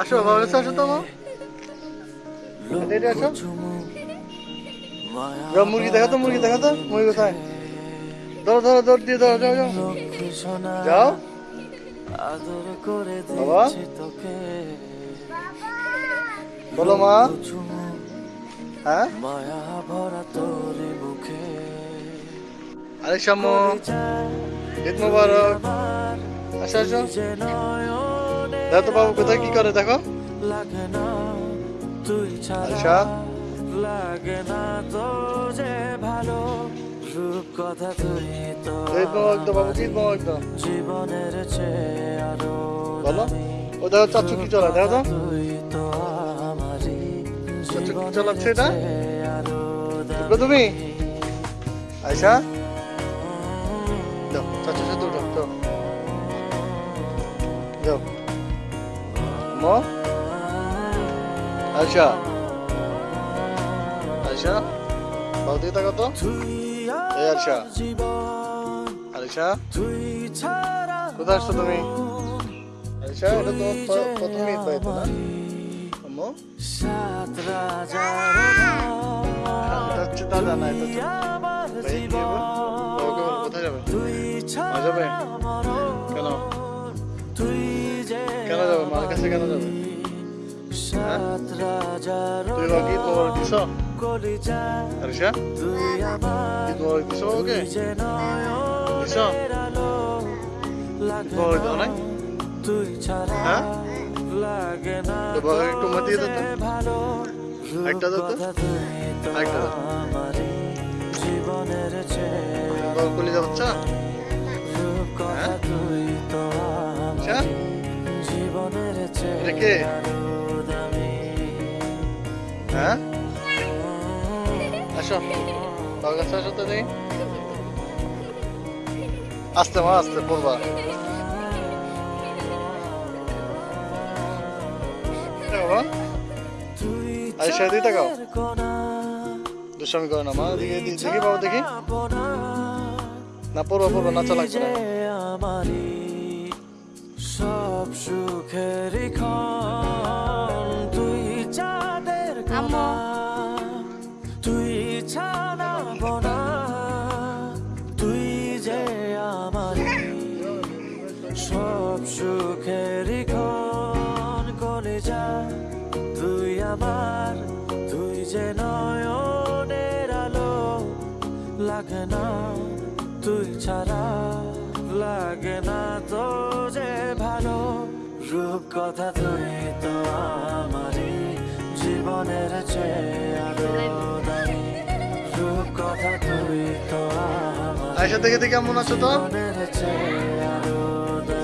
আসো কাছে আসো তো এদিকে আসো। যাও মুরগি দেখো তো, মুরগি দেখো তো, মুরগি কোথায়? ধরো ধরো, দৌড় দিয়ে, ধরো, যাও যাও। যাও। বাবা? বলো, মা। হ্যাঁ? আরে, শাম্মু। ঈদ মুবারক। আসো আসো। দেখো বাবু কোথায়? কি করে দেখো? ছাড়া লাগে না তো যে ভালো তুই জীবনের ও দেখো তো। দেখো তুমি? যাও। যাও। মো আয়সা আয়সা বাবু দিকে তাকাও তো এই তুই ছাড়া কোথায় আসছো তুমি আয়সা এটা তো প- প্রথম ঈদ বাড়িতে না আম্মু এটা হচ্ছে দাদা না এটা হচ্ছে কোথায় যাবে যাবে কাছে কেন যাবে? রাজার তুই বাকি তোমার দিছ? তুই কি তোমার দিছ ওকে? দিছ? তোমার দাও নাই? হ্যাঁ? একটু মা দিয়ে দাও তো ভালো একটা দাও তো। কথা তুই তো। আরেকটা দাও। আমারই জীবনের চেয়ে কে? হ্যাঁ? আসো। বাবার কাছে আসো তো দেখি। আস্তে মা, আস্তে পড়বা কোনা দুষ্টামি করে না মা দেখি বাবা, দেখি। না পড়বা পড়বা, নাচা লাগবে না। সব সুখের ক্ষণ। তুই চাঁদের কোনা তুই ছানা বোনা। তুই যে আমারই সব সুখের ক্ষণ। করে যা। তুই আমার তুই যে নয়নের আলো। লাগে না তুই ছাড়া লাগে না তো যে ভালো রূপ কথা তুই তো আমারই জীবনের চেয়ে আরও দামি। রূপ কথা তুই তো আমার আয়সা দেখে দেখে কেমন আছো তো?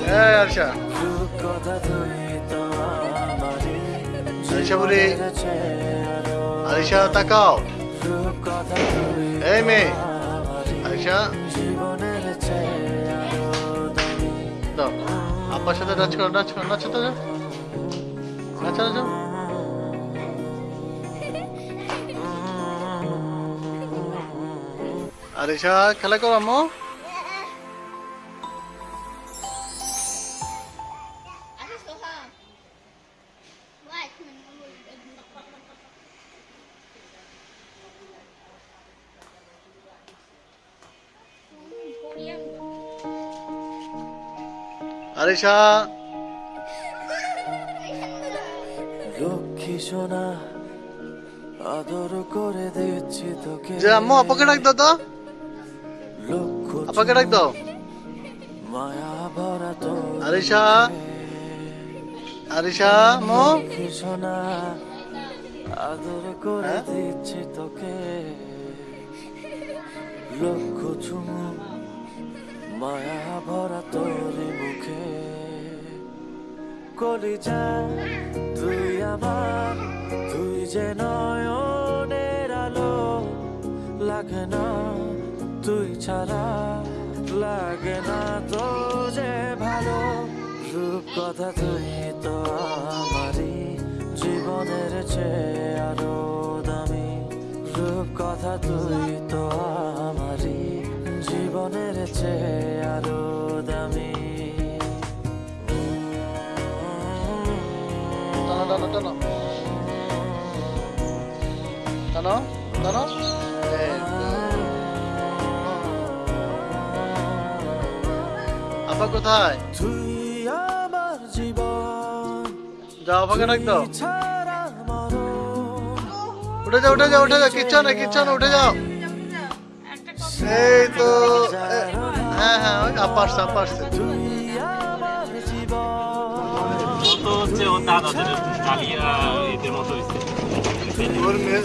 হ্যাঁ আয়সা রূপ কথা তুই তো আমারই আয়সা বলি জীবনের চেয়ে আরও আয়সা তাকাও। এই মেয়ে। আয়সা আব্বার সাথে নাচ করো নাচ করো নাচো তো। নাচো নাচো আরে খেলা করো আম্মু আরিশা। লক্ষ্মী সোনা আদর করে দিচ্ছি তোকে। যে আম্মু আপাকে ডাক দাও তো। আপাকে ডাক দাও। মায়া ভরা তোর আরিশা। আরিশা আম্মু। লক্ষ্মী সোনা আদর করে হ্যাঁ? দিচ্ছি তোকে। লক্ষ চুমু মায়া ভরা মুখে কলিজা, তুই আমার, তুই যে নয়নের আলো, লাগে না, তুই ছাড়া, লাগে না তো যে ভালো। রূপ কথা তুই তো আমারই, জীবনের চেয়ে আরও দামি। রূপ কথা তুই তো আমারই, জীবনের চেয়ে টানো আপা কোথায়? যাও আপাকে ডাক দাও। উঠে যাও উঠে যাও উঠে যাও। কিচ্ছু না কিচ্ছু না, উঠে যাও। এই তো হ্যাঁ হ্যাঁ আপা আসছে আপা আসছে। তো হচ্ছে ওর দাদাদের কালিয়া এদের মতো হয়েছে ওর মেয়ে